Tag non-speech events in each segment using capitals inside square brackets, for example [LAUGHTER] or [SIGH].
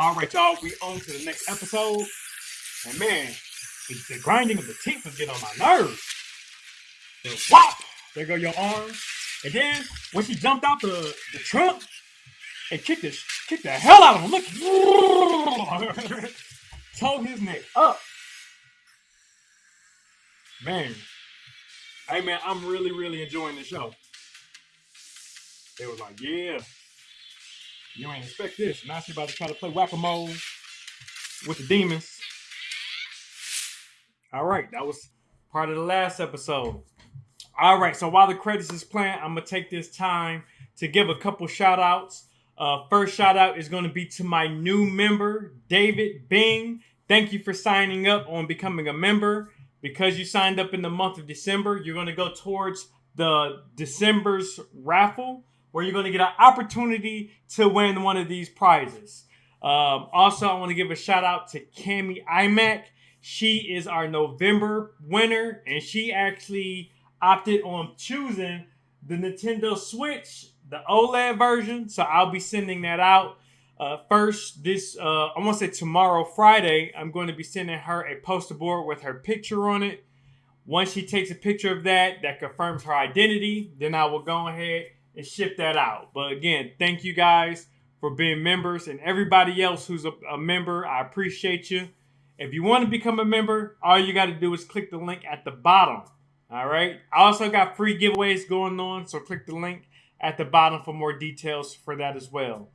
All right, y'all, we on to the next episode. And man, the, the grinding of the teeth was getting on my nerves. The whop! There go your arm. And then when she jumped out the, the trunk and kicked the, kicked the hell out of him, look. [LAUGHS] Tore his neck up. Man. Hey man, I'm really, really enjoying the show. They was like, yeah. You ain't expect this. Now she about to try to play whack-a-mole with the demons. All right, that was part of the last episode. All right, so while the credits is playing, I'm gonna take this time to give a couple shout outs. Uh, first shout out is gonna be to my new member, David Bing. Thank you for signing up on becoming a member. Because you signed up in the month of December, you're gonna go towards the December's raffle where you're gonna get an opportunity to win one of these prizes. Um, also, I want to give a shout out to Cami iMac. She is our November winner, and she actually opted on choosing the Nintendo Switch, the OLED version. So I'll be sending that out. Uh, first, this uh, I want to say tomorrow, Friday, I'm going to be sending her a poster board with her picture on it. Once she takes a picture of that, that confirms her identity, then I will go ahead and ship that out. But again, thank you guys for being members and everybody else who's a, a member. I appreciate you. If you want to become a member, all you got to do is click the link at the bottom. All right. I also got free giveaways going on, so click the link at the bottom for more details for that as well.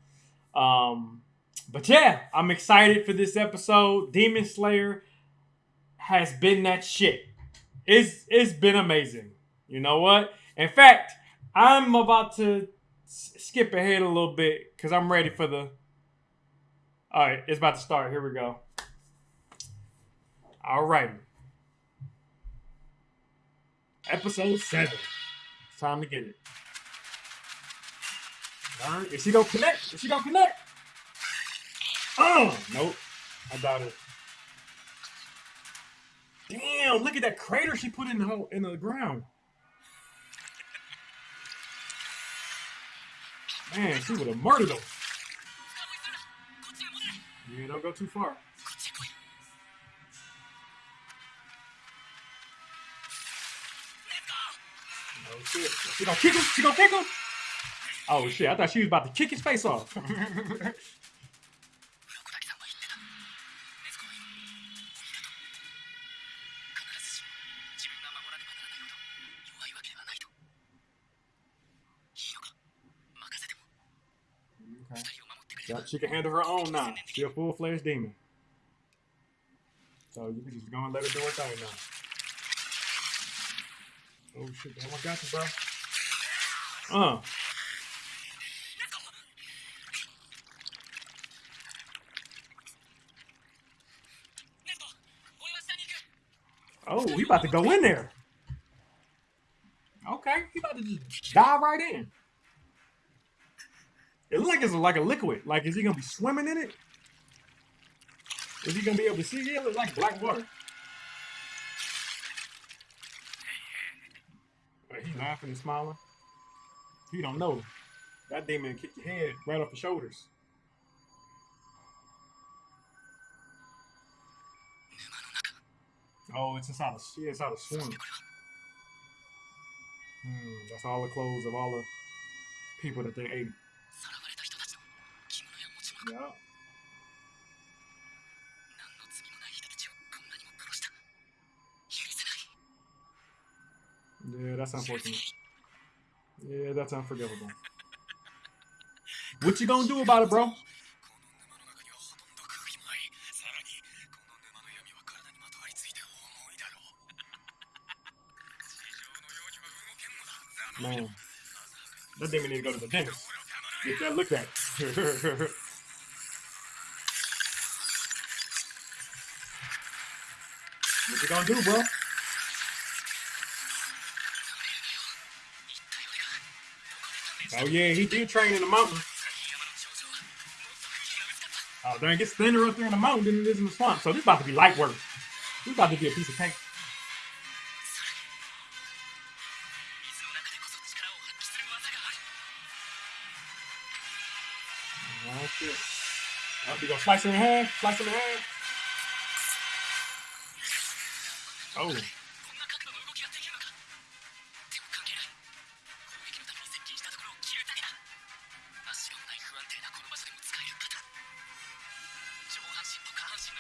Um, but yeah, I'm excited for this episode. Demon Slayer has been that shit. It's it's been amazing. You know what? In fact, I'm about to skip ahead a little bit because I'm ready for the. All right, it's about to start. Here we go. All right. Episode seven. It's time to get it. All right, is she gonna connect? Is she gonna connect? Oh, nope. I doubt it. Damn! Look at that crater she put in the hole in the ground. Man, she would have murdered him. Yeah, don't go too far. Oh shit. She gonna kick him? She gonna kick him? Oh shit, I thought she was about to kick his face off. [LAUGHS] Yep, she can handle her own now. She a full fledged demon. So you can just go and let her do her thing now. Oh shit, damn, I got you, bro. Uh. Oh, he about to go in there. Okay, he about to just dive right in. It looks like it's like a liquid. Like, is he gonna be swimming in it? Is he gonna be able to see? Yeah, it looks like black water. But he's laughing and smiling. He don't know. That demon kick your head right off the shoulders. Oh, it's inside a yeah, it's out of swim. Hmm, that's all the clothes of all the people that they ate. Yeah. That's unfortunate. Yeah, that's unforgivable. What you gonna do about it, bro? Man, that demon need to go to the dentist. Get that looked at. [LAUGHS] you gonna do, bro? Oh yeah, he did train in the mountain. Oh dang, it's thinner up there in the mountain than it is in the swamp. So this about to be light work. This about to be a piece of cake. Oh shit. Oh, we gonna slice him in half. Slice him in half. Oh.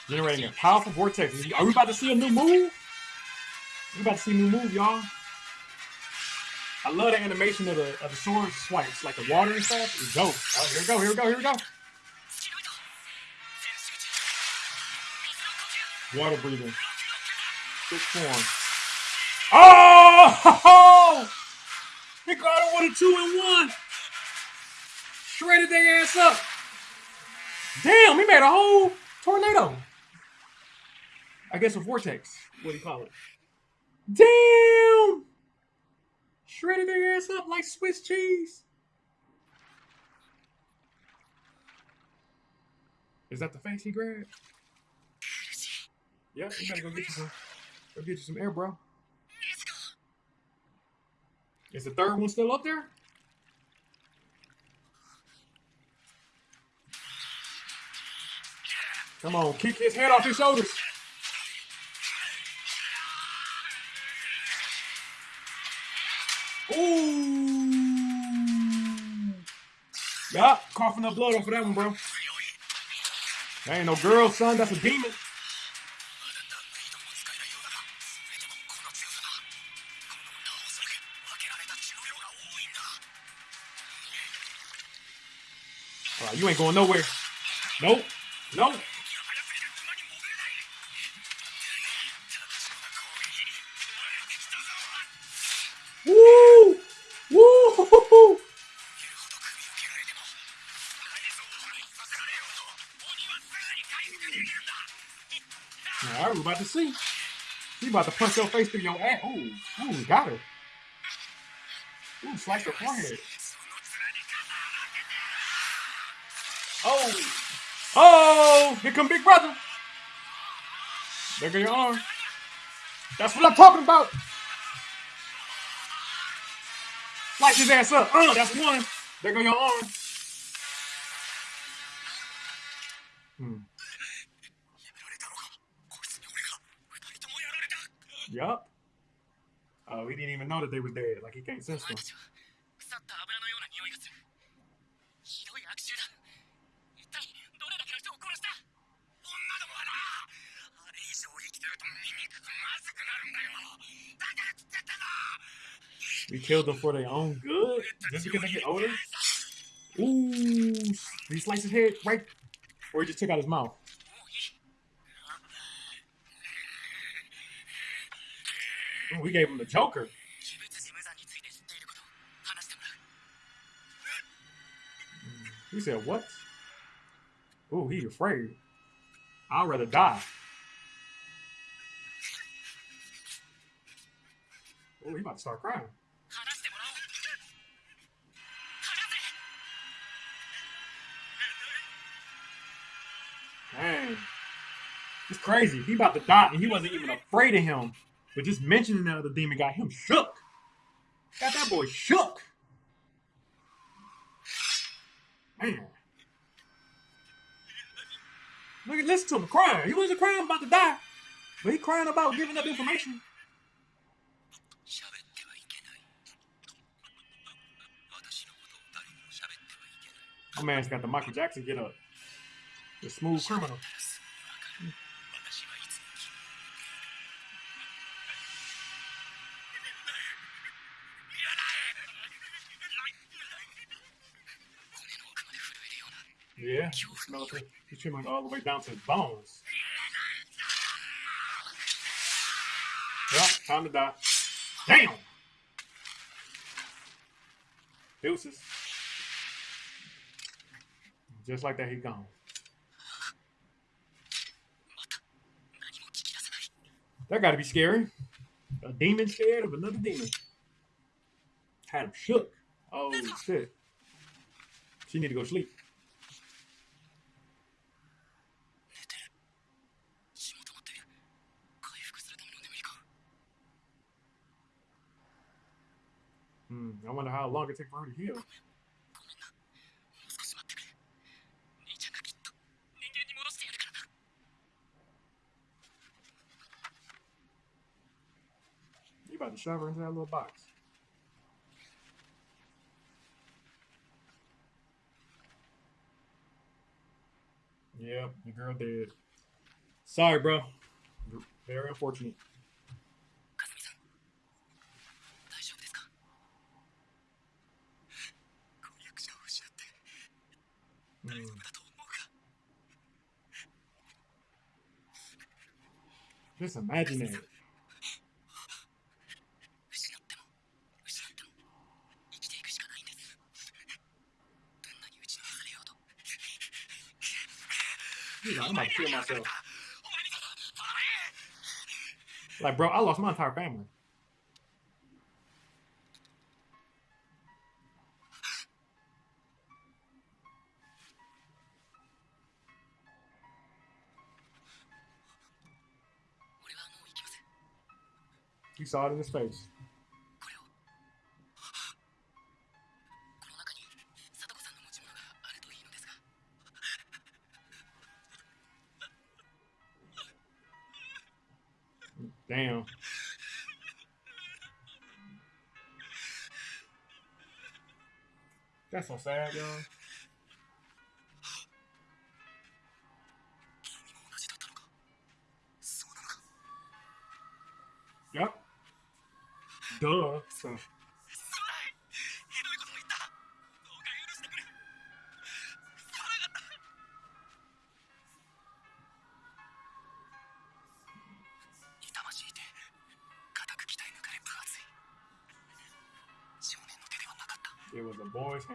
Generating a powerful vortex. Are we about to see a new move? We about to see a new move, y'all. I love the animation of the, of the sword swipes, like the water and stuff. It's dope. Oh, here we go, here we go, here we go. Water breathing. Quick form. Oh! He got it with a two and one. Shredded their ass up. Damn, he made a whole tornado. I guess a vortex. What do you call it? Damn! Shredded their ass up like Swiss cheese. Is that the face he grabbed? Yep, you better go get. Go get you some air, bro. Is the third one still up there? Come on, kick his head off his shoulders. Ooh. Yup, coughing up blood off of that one, bro. That ain't no girl, son. That's a demon. You ain't going nowhere. Nope. Nope. Woo! Woo! All right, we're about to see. She about to punch your face through your ass. Ooh, ooh, got her. Ooh, slice her forehead. Oh! Oh! Here come Big Brother! There go your arm. That's what I'm talking about! Light his ass up. Uh, that's one. There go your arm. Hmm. Yup. Oh, he didn't even know that they were dead. Like he can't sense them. them for their own good? Just because they get older? Ooh, he sliced his head right, or he just took out his mouth. Ooh, we gave him the Joker. He said, what? Ooh, he afraid. I'd rather die. Oh, he about to start crying. Dang. It's crazy. He about to die, and he wasn't even afraid of him. But just mentioning that other demon got him shook. Got that boy shook. Man. Look at listen to him crying. He wasn't crying about to die, but he crying about giving up information. My man's got the Michael Jackson get up. The smooth criminal. Yeah, military. He's trimming all the way down to his bones. Yep, time to die. Damn! Deuces. Just like that, he gone. That got to be scary. A demon scared of another demon. Had him shook. Oh shit. She need to go sleep. Hmm. I wonder how long it takes for her to heal. and shove her into that little box. Yeah, the girl did. Sorry, bro. Very unfortunate. Hmm. Just imagine it. I'm about to kill myself. Like, bro, I lost my entire family. You saw it in his face. That's so sad, y'all. Yep. Duh. So. boys'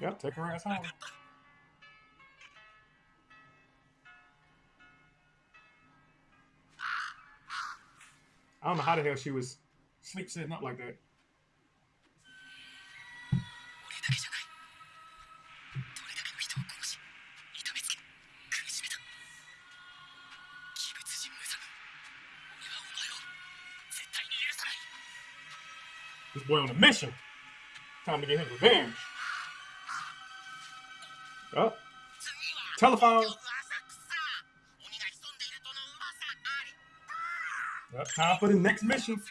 Yep, take her ass home. I don't know how the hell she was sleep sitting up like that. We're on a mission. Time to get his revenge. Oh. Telephone. Yep, time for the next mission.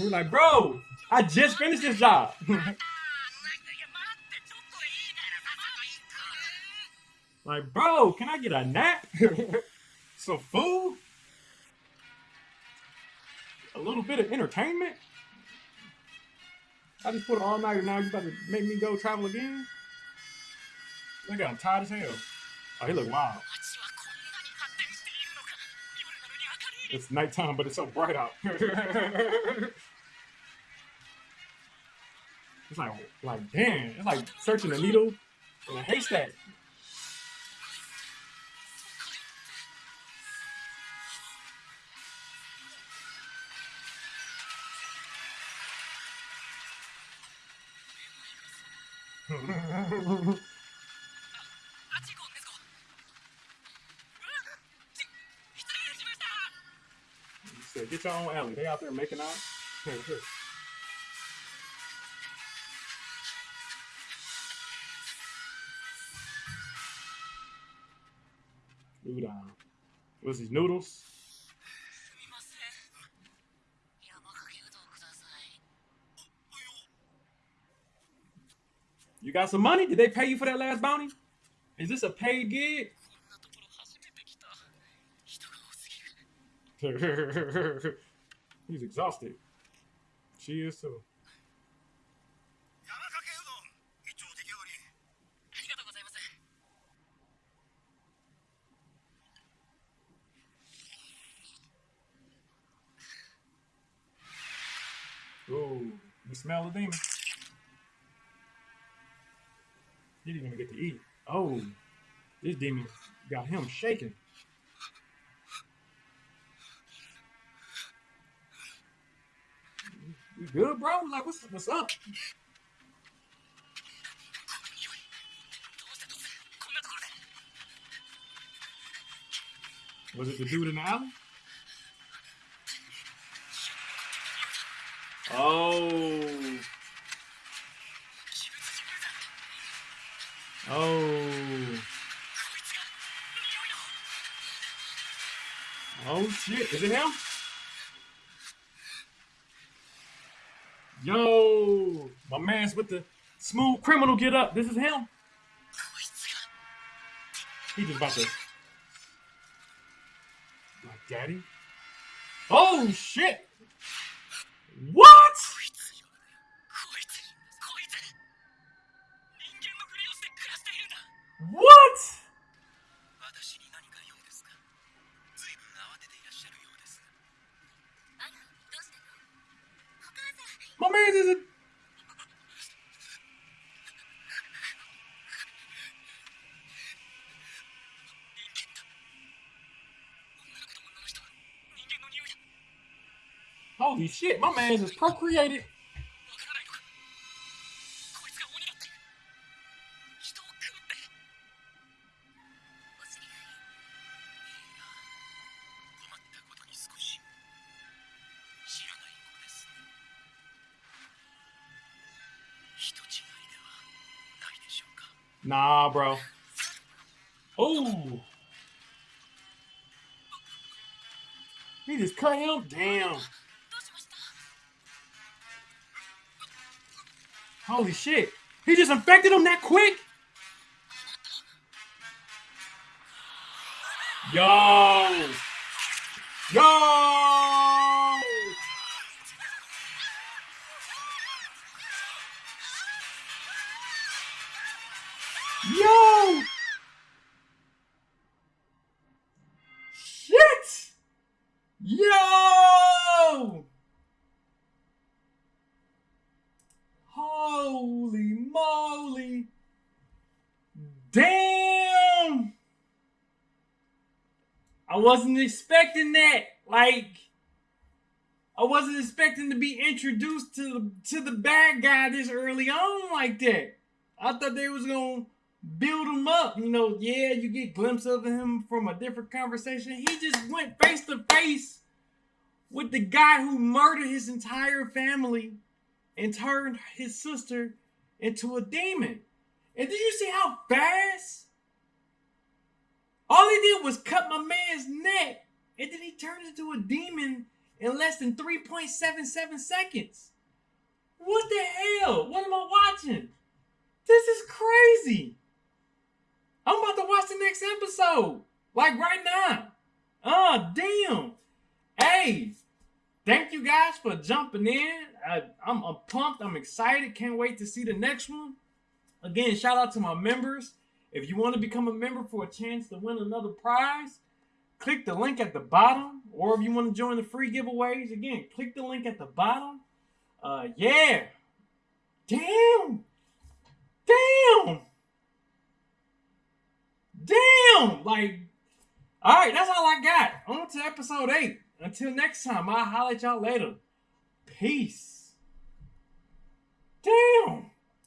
We're like, bro, I just finished this job. [LAUGHS] like, bro, can I get a nap? [LAUGHS] Some food? A little bit of entertainment? I just put an all nighter now. You about to make me go travel again? Look at him, tired as hell. Oh, he look wild. It's nighttime, but it's so bright out. [LAUGHS] it's like, like damn. It's like searching a needle in a haystack. Get your own alley. They out there making out. Udon. What's these noodles? You got some money? Did they pay you for that last bounty? Is this a paid gig? [LAUGHS] He's exhausted. She is too. Ooh, you smell the demon. He didn't even get to eat. Oh, this demon got him shaking. You good, bro? Like, what's, what's up? Was it the dude in the alley? Oh. Oh. Oh shit, is it him? Yo, my man's with the smooth criminal get up. This is him. He just about to. My daddy. Oh shit! What? Holy shit, my man is procreated. Nah, bro. Oh. He just cut him down. Holy shit. He just infected him that quick? Yo. Yo. Yo. I wasn't expecting that. Like, I wasn't expecting to be introduced to the to the bad guy this early on like that. I thought they was gonna build him up. You know, yeah, you get glimpses of him from a different conversation. He just went face to face with the guy who murdered his entire family and turned his sister into a demon. And did you see how fast? All he did was cut my man's neck, and then he turned into a demon in less than 3.77 seconds. What the hell? What am I watching? This is crazy. I'm about to watch the next episode. Like right now. Oh, damn. Hey, thank you guys for jumping in. I, I'm pumped. I'm excited. Can't wait to see the next one. Again, shout out to my members. If you want to become a member for a chance to win another prize, click the link at the bottom. Or if you want to join the free giveaways, again, click the link at the bottom. Uh, yeah. Damn. Damn. Damn. Like, all right, that's all I got. On to episode eight. Until next time, I'll holler at y'all later. Peace. Damn.